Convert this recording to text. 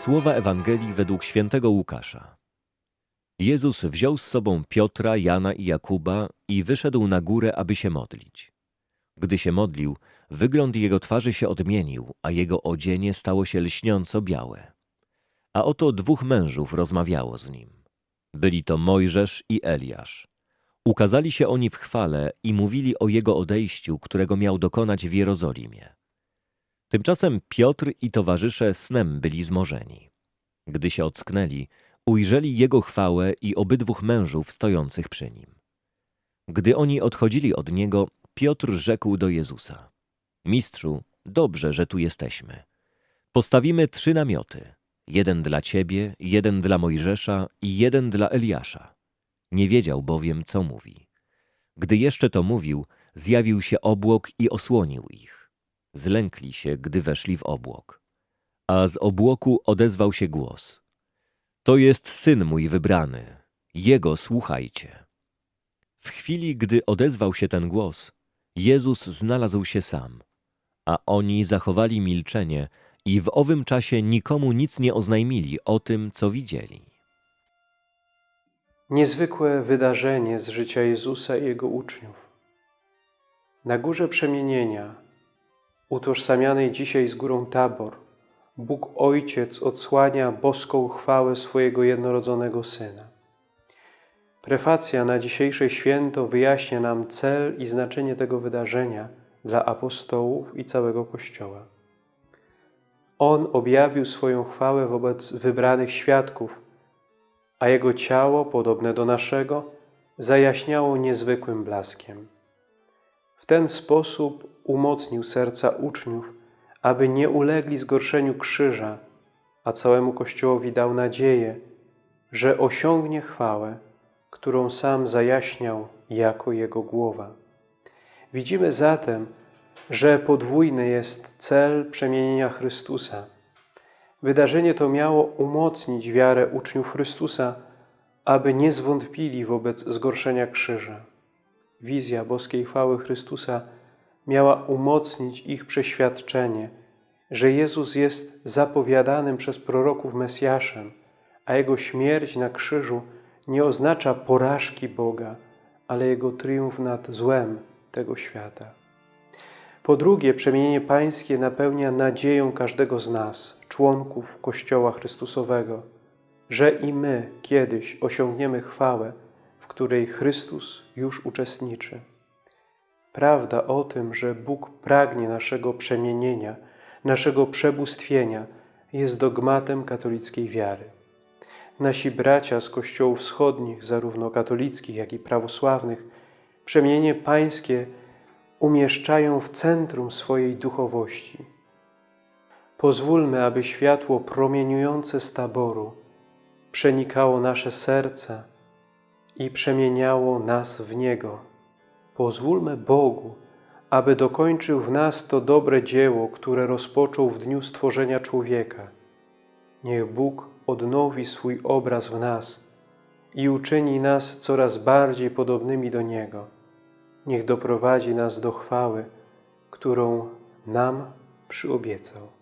Słowa Ewangelii według świętego Łukasza. Jezus wziął z sobą Piotra, Jana i Jakuba i wyszedł na górę, aby się modlić. Gdy się modlił, wygląd jego twarzy się odmienił, a jego odzienie stało się lśniąco białe. A oto dwóch mężów rozmawiało z nim. Byli to Mojżesz i Eliasz. Ukazali się oni w chwale i mówili o jego odejściu, którego miał dokonać w Jerozolimie. Tymczasem Piotr i towarzysze snem byli zmorzeni. Gdy się ocknęli, ujrzeli jego chwałę i obydwóch mężów stojących przy nim. Gdy oni odchodzili od niego, Piotr rzekł do Jezusa: Mistrzu, dobrze, że tu jesteśmy. Postawimy trzy namioty: jeden dla ciebie, jeden dla Mojżesza i jeden dla Eliasza. Nie wiedział bowiem, co mówi. Gdy jeszcze to mówił, zjawił się obłok i osłonił ich. Zlękli się, gdy weszli w obłok. A z obłoku odezwał się głos. To jest syn mój wybrany, jego słuchajcie. W chwili, gdy odezwał się ten głos, Jezus znalazł się sam, a oni zachowali milczenie i w owym czasie nikomu nic nie oznajmili o tym, co widzieli. Niezwykłe wydarzenie z życia Jezusa i Jego uczniów. Na górze przemienienia, utożsamianej dzisiaj z górą Tabor, Bóg Ojciec odsłania boską chwałę swojego jednorodzonego Syna. Prefacja na dzisiejsze święto wyjaśnia nam cel i znaczenie tego wydarzenia dla apostołów i całego Kościoła. On objawił swoją chwałę wobec wybranych świadków, a Jego ciało, podobne do naszego, zajaśniało niezwykłym blaskiem. Ten sposób umocnił serca uczniów, aby nie ulegli zgorszeniu krzyża, a całemu Kościołowi dał nadzieję, że osiągnie chwałę, którą sam zajaśniał jako Jego głowa. Widzimy zatem, że podwójny jest cel przemienienia Chrystusa. Wydarzenie to miało umocnić wiarę uczniów Chrystusa, aby nie zwątpili wobec zgorszenia krzyża. Wizja boskiej chwały Chrystusa miała umocnić ich przeświadczenie, że Jezus jest zapowiadanym przez proroków Mesjaszem, a Jego śmierć na krzyżu nie oznacza porażki Boga, ale Jego triumf nad złem tego świata. Po drugie, przemienienie Pańskie napełnia nadzieją każdego z nas, członków Kościoła Chrystusowego, że i my kiedyś osiągniemy chwałę, której Chrystus już uczestniczy. Prawda o tym, że Bóg pragnie naszego przemienienia, naszego przebóstwienia, jest dogmatem katolickiej wiary. Nasi bracia z kościołów wschodnich, zarówno katolickich, jak i prawosławnych, przemienienie pańskie umieszczają w centrum swojej duchowości. Pozwólmy, aby światło promieniujące z taboru przenikało nasze serca i przemieniało nas w Niego. Pozwólmy Bogu, aby dokończył w nas to dobre dzieło, które rozpoczął w dniu stworzenia człowieka. Niech Bóg odnowi swój obraz w nas i uczyni nas coraz bardziej podobnymi do Niego. Niech doprowadzi nas do chwały, którą nam przyobiecał.